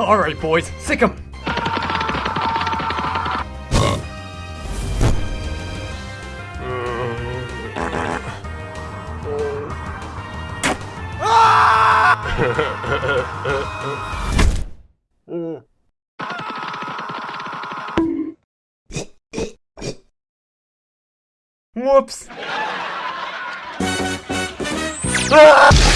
Alright, boys, sick 'em! Whoops! Ah!